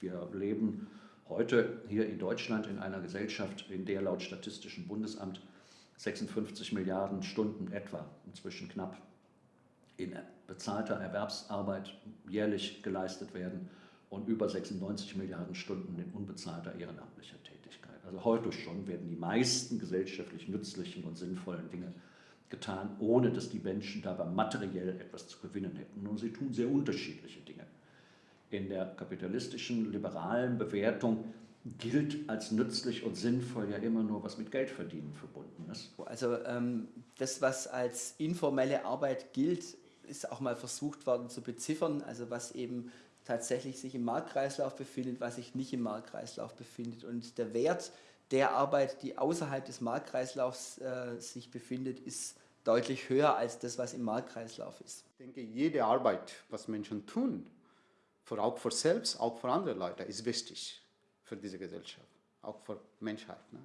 Wir leben heute hier in Deutschland in einer Gesellschaft, in der laut Statistischem Bundesamt 56 Milliarden Stunden etwa, inzwischen knapp, in bezahlter Erwerbsarbeit jährlich geleistet werden und über 96 Milliarden Stunden in unbezahlter ehrenamtlicher Tätigkeit. Also heute schon werden die meisten gesellschaftlich nützlichen und sinnvollen Dinge getan, ohne dass die Menschen dabei materiell etwas zu gewinnen hätten. Und sie tun sehr unterschiedliche Dinge. In der kapitalistischen, liberalen Bewertung gilt als nützlich und sinnvoll ja immer nur, was mit Geldverdienen verbunden ist. Also ähm, das, was als informelle Arbeit gilt, ist auch mal versucht worden zu beziffern, also was eben tatsächlich sich im Marktkreislauf befindet, was sich nicht im Marktkreislauf befindet. Und der Wert der Arbeit, die außerhalb des Marktkreislaufs äh, sich befindet, ist deutlich höher als das, was im Marktkreislauf ist. Ich denke, jede Arbeit, was Menschen tun, für, auch für selbst, auch für andere Leute, ist wichtig für diese Gesellschaft, auch für Menschheit. Ne?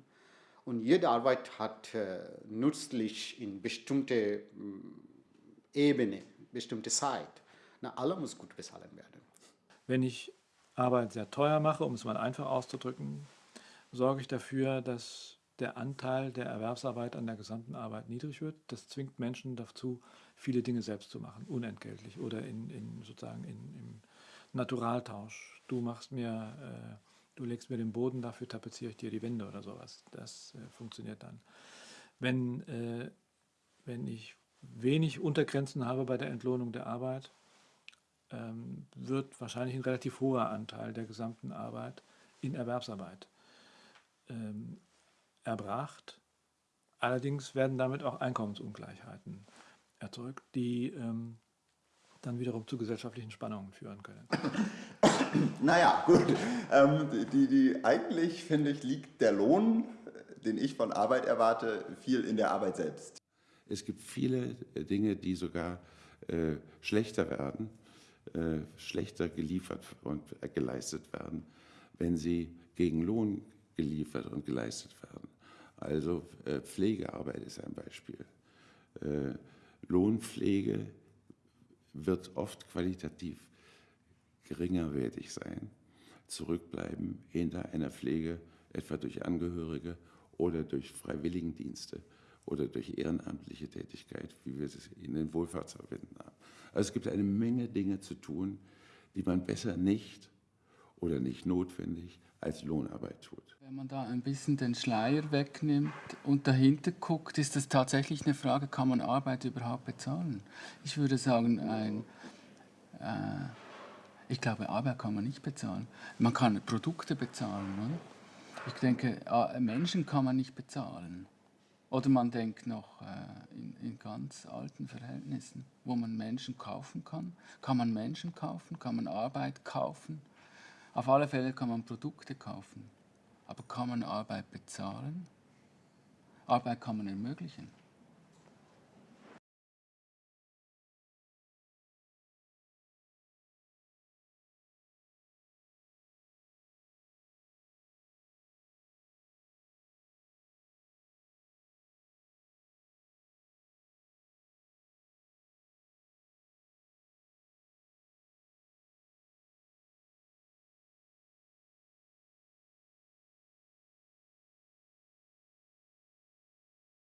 Und jede Arbeit hat äh, nützlich in bestimmte mh, mm, Ebene, bestimmte Zeit. Na, alle muss gut bezahlen werden. Wenn ich Arbeit sehr teuer mache, um es mal einfach auszudrücken, sorge ich dafür, dass der Anteil der Erwerbsarbeit an der gesamten Arbeit niedrig wird. Das zwingt Menschen dazu, viele Dinge selbst zu machen, unentgeltlich oder in, in sozusagen in, im Naturaltausch. Du machst mir, äh, du legst mir den Boden, dafür tapeziere ich dir die Wände oder sowas. Das äh, funktioniert dann. Wenn, äh, wenn ich wenig Untergrenzen habe bei der Entlohnung der Arbeit, ähm, wird wahrscheinlich ein relativ hoher Anteil der gesamten Arbeit in Erwerbsarbeit ähm, erbracht. Allerdings werden damit auch Einkommensungleichheiten erzeugt, die ähm, dann wiederum zu gesellschaftlichen Spannungen führen können. Naja, gut. Ähm, die, die, eigentlich, finde ich, liegt der Lohn, den ich von Arbeit erwarte, viel in der Arbeit selbst. Es gibt viele Dinge, die sogar äh, schlechter werden, äh, schlechter geliefert und äh, geleistet werden, wenn sie gegen Lohn geliefert und geleistet werden. Also äh, Pflegearbeit ist ein Beispiel. Äh, Lohnpflege wird oft qualitativ geringerwertig sein, zurückbleiben hinter einer Pflege, etwa durch Angehörige oder durch Freiwilligendienste oder durch ehrenamtliche Tätigkeit, wie wir es in den Wohlfahrtsverbänden haben. Also es gibt eine Menge Dinge zu tun, die man besser nicht oder nicht notwendig als Lohnarbeit tut. Wenn man da ein bisschen den Schleier wegnimmt und dahinter guckt, ist das tatsächlich eine Frage, kann man Arbeit überhaupt bezahlen? Ich würde sagen, ein, äh, ich glaube, Arbeit kann man nicht bezahlen. Man kann Produkte bezahlen. Oder? Ich denke, Menschen kann man nicht bezahlen. Oder man denkt noch äh, in, in, ganz alten Verhältnissen, wo man Menschen kaufen kann. Kann man Menschen kaufen? Kann man Arbeit kaufen? Auf alle Fälle kann man Produkte kaufen. Aber kann man Arbeit bezahlen? Arbeit kann man ermöglichen.